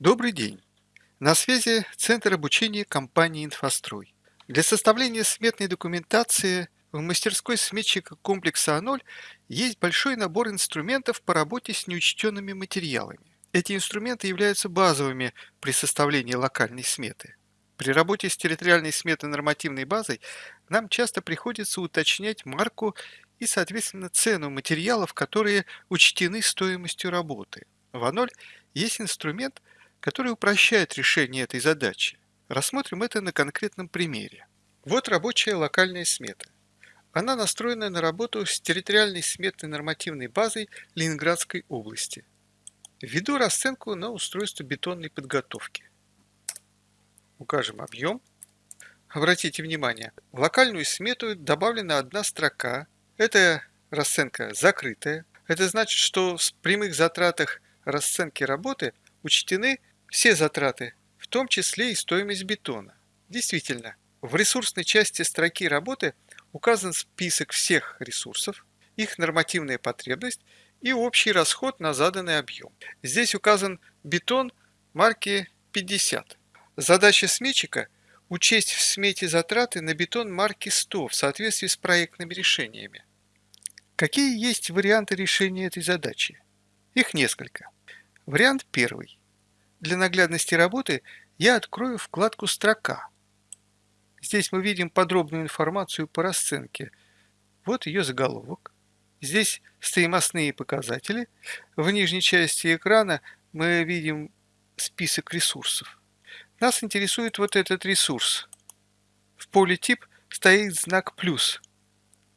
Добрый день! На связи Центр обучения компании «Инфострой». Для составления сметной документации в мастерской сметчика комплекса А0 есть большой набор инструментов по работе с неучтенными материалами. Эти инструменты являются базовыми при составлении локальной сметы. При работе с территориальной сметой нормативной базой нам часто приходится уточнять марку и, соответственно, цену материалов, которые учтены стоимостью работы. В А0 есть инструмент, который упрощает решение этой задачи. Рассмотрим это на конкретном примере. Вот рабочая локальная смета. Она настроена на работу с территориальной сметной нормативной базой Ленинградской области. Введу расценку на устройство бетонной подготовки. Укажем объем. Обратите внимание, в локальную смету добавлена одна строка. Это расценка закрытая. Это значит, что в прямых затратах расценки работы учтены все затраты, в том числе и стоимость бетона. Действительно, в ресурсной части строки работы указан список всех ресурсов, их нормативная потребность и общий расход на заданный объем. Здесь указан бетон марки 50. Задача сметчика – учесть в смете затраты на бетон марки 100 в соответствии с проектными решениями. Какие есть варианты решения этой задачи? Их несколько. Вариант первый. Для наглядности работы я открою вкладку «Строка». Здесь мы видим подробную информацию по расценке. Вот ее заголовок. Здесь стоимостные показатели. В нижней части экрана мы видим список ресурсов. Нас интересует вот этот ресурс. В поле «Тип» стоит знак «плюс».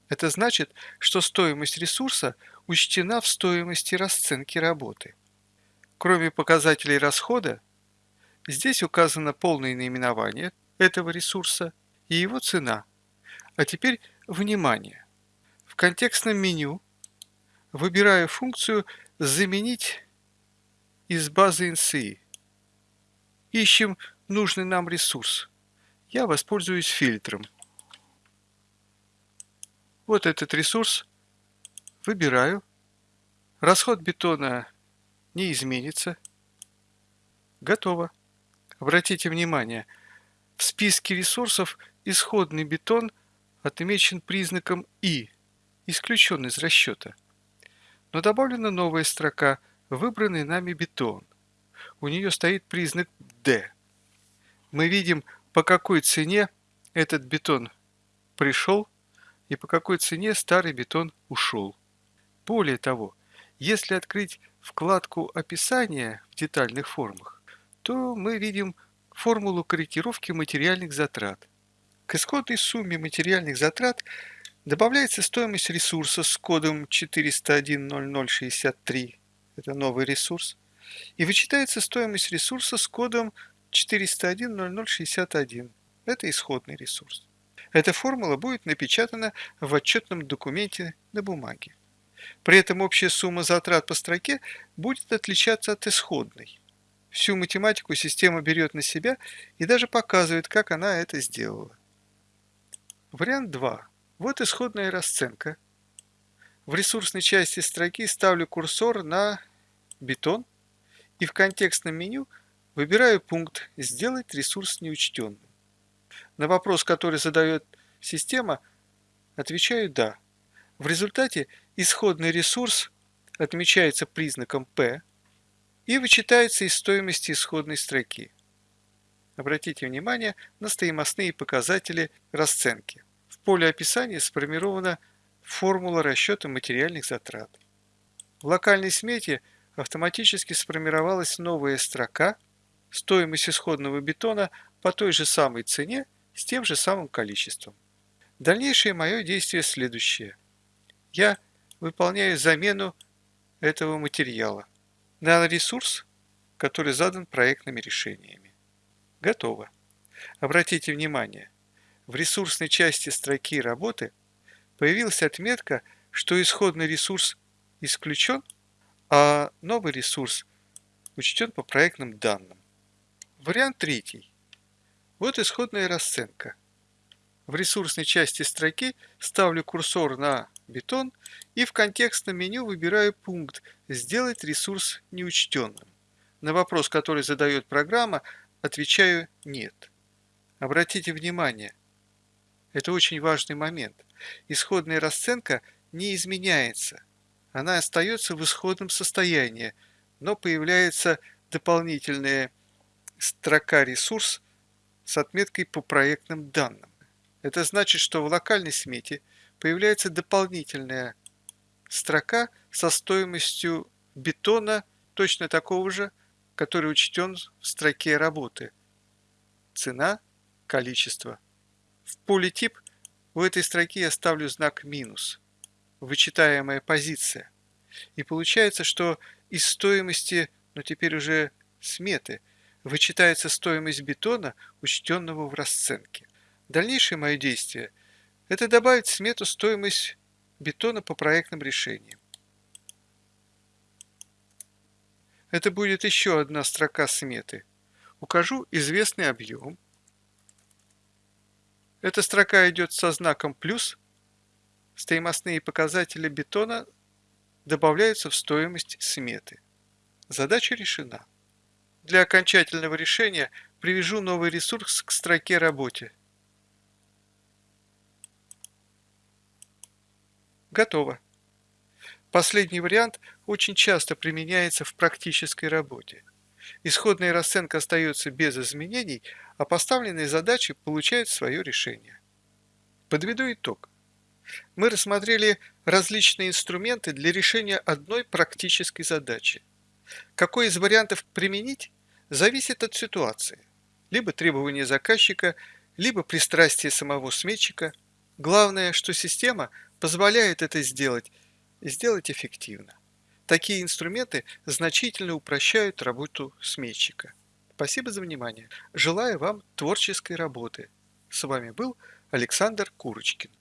Это значит, что стоимость ресурса учтена в стоимости расценки работы. Кроме показателей расхода, здесь указано полное наименование этого ресурса и его цена. А теперь внимание! В контекстном меню выбираю функцию «Заменить из базы NCI». Ищем нужный нам ресурс. Я воспользуюсь фильтром. Вот этот ресурс. Выбираю. Расход бетона не изменится. Готово. Обратите внимание, в списке ресурсов исходный бетон отмечен признаком «И», исключен из расчета. Но добавлена новая строка «Выбранный нами бетон». У нее стоит признак «Д». Мы видим, по какой цене этот бетон пришел и по какой цене старый бетон ушел. Более того, если открыть вкладку «Описание» в детальных формах, то мы видим формулу корректировки материальных затрат. К исходной сумме материальных затрат добавляется стоимость ресурса с кодом 4010063, это новый ресурс, и вычитается стоимость ресурса с кодом 4010061, это исходный ресурс. Эта формула будет напечатана в отчетном документе на бумаге. При этом общая сумма затрат по строке будет отличаться от исходной. Всю математику система берет на себя и даже показывает, как она это сделала. Вариант 2. Вот исходная расценка. В ресурсной части строки ставлю курсор на бетон и в контекстном меню выбираю пункт «Сделать ресурс неучтенным». На вопрос, который задает система, отвечаю «Да». В результате исходный ресурс отмечается признаком P и вычитается из стоимости исходной строки. Обратите внимание на стоимостные показатели расценки. В поле описания сформирована формула расчета материальных затрат. В локальной смете автоматически сформировалась новая строка «Стоимость исходного бетона по той же самой цене с тем же самым количеством». Дальнейшее мое действие следующее. Я выполняю замену этого материала на ресурс, который задан проектными решениями. Готово. Обратите внимание, в ресурсной части строки работы появилась отметка, что исходный ресурс исключен, а новый ресурс учтен по проектным данным. Вариант третий. Вот исходная расценка. В ресурсной части строки ставлю курсор на бетон и в контекстном меню выбираю пункт «Сделать ресурс неучтенным». На вопрос, который задает программа, отвечаю «нет». Обратите внимание, это очень важный момент. Исходная расценка не изменяется. Она остается в исходном состоянии, но появляется дополнительная строка «Ресурс» с отметкой по проектным данным. Это значит, что в локальной смете появляется дополнительная строка со стоимостью бетона точно такого же, который учтен в строке работы. Цена, количество. В поле тип у этой строки я ставлю знак минус, вычитаемая позиция. И получается, что из стоимости, но теперь уже сметы, вычитается стоимость бетона, учтенного в расценке. Дальнейшее мое действие – это добавить в смету стоимость бетона по проектным решениям. Это будет еще одна строка сметы. Укажу известный объем. Эта строка идет со знаком плюс. Стоимостные показатели бетона добавляются в стоимость сметы. Задача решена. Для окончательного решения привяжу новый ресурс к строке работе. Готово. Последний вариант очень часто применяется в практической работе. Исходная расценка остается без изменений, а поставленные задачи получают свое решение. Подведу итог. Мы рассмотрели различные инструменты для решения одной практической задачи. Какой из вариантов применить, зависит от ситуации. Либо требования заказчика, либо пристрастие самого сметчика. Главное, что система позволяет это сделать и сделать эффективно. Такие инструменты значительно упрощают работу сметчика. Спасибо за внимание. Желаю вам творческой работы. С вами был Александр Курочкин.